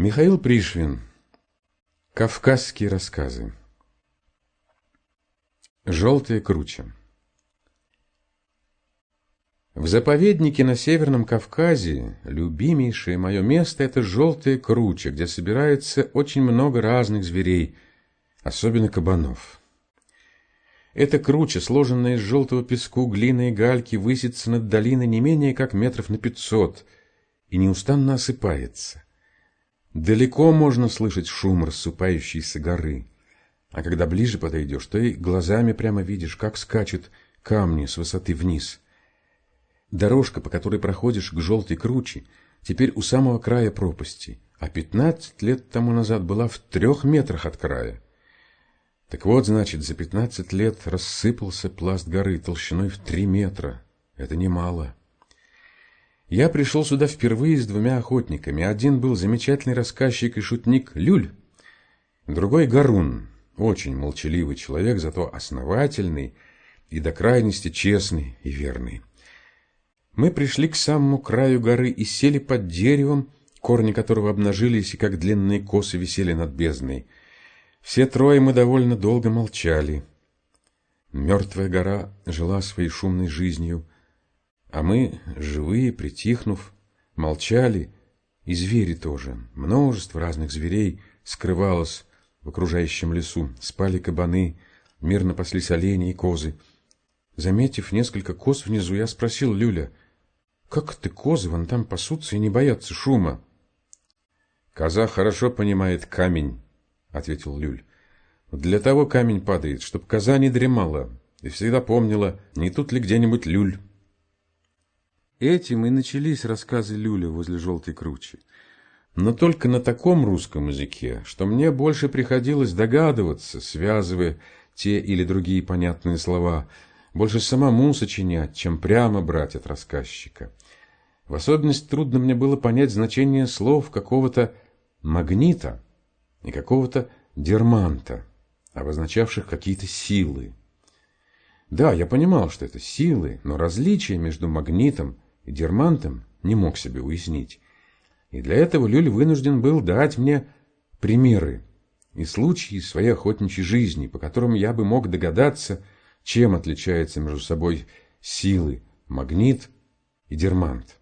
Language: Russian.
Михаил Пришвин. Кавказские рассказы. Желтые круче. В заповеднике на Северном Кавказе любимейшее мое место – это Желтые круче, где собирается очень много разных зверей, особенно кабанов. Эта круча, сложенная из желтого песку, глины и гальки, высится над долиной не менее как метров на пятьсот и неустанно осыпается. Далеко можно слышать шум рассыпающейся горы, а когда ближе подойдешь, то и глазами прямо видишь, как скачут камни с высоты вниз. Дорожка, по которой проходишь к желтой круче, теперь у самого края пропасти, а пятнадцать лет тому назад была в трех метрах от края. Так вот, значит, за пятнадцать лет рассыпался пласт горы толщиной в три метра. Это немало. Я пришел сюда впервые с двумя охотниками. Один был замечательный рассказчик и шутник Люль, другой — Гарун, очень молчаливый человек, зато основательный и до крайности честный и верный. Мы пришли к самому краю горы и сели под деревом, корни которого обнажились и как длинные косы висели над бездной. Все трое мы довольно долго молчали. Мертвая гора жила своей шумной жизнью — а мы, живые, притихнув, молчали, и звери тоже. Множество разных зверей скрывалось в окружающем лесу. Спали кабаны, мирно паслись олени и козы. Заметив несколько коз внизу, я спросил Люля, «Как ты козы вон там пасутся и не боятся шума?» «Коза хорошо понимает камень», — ответил Люль. «Для того камень падает, чтоб коза не дремала и всегда помнила, не тут ли где-нибудь Люль». Этим и начались рассказы Люля возле желтой кручи. Но только на таком русском языке, что мне больше приходилось догадываться, связывая те или другие понятные слова, больше самому сочинять, чем прямо брать от рассказчика. В особенности трудно мне было понять значение слов какого-то магнита и какого-то дерманта, обозначавших какие-то силы. Да, я понимал, что это силы, но различие между магнитом Дермантом не мог себе уяснить. И для этого Люль вынужден был дать мне примеры и случаи своей охотничьей жизни, по которым я бы мог догадаться, чем отличаются между собой силы магнит и дермант.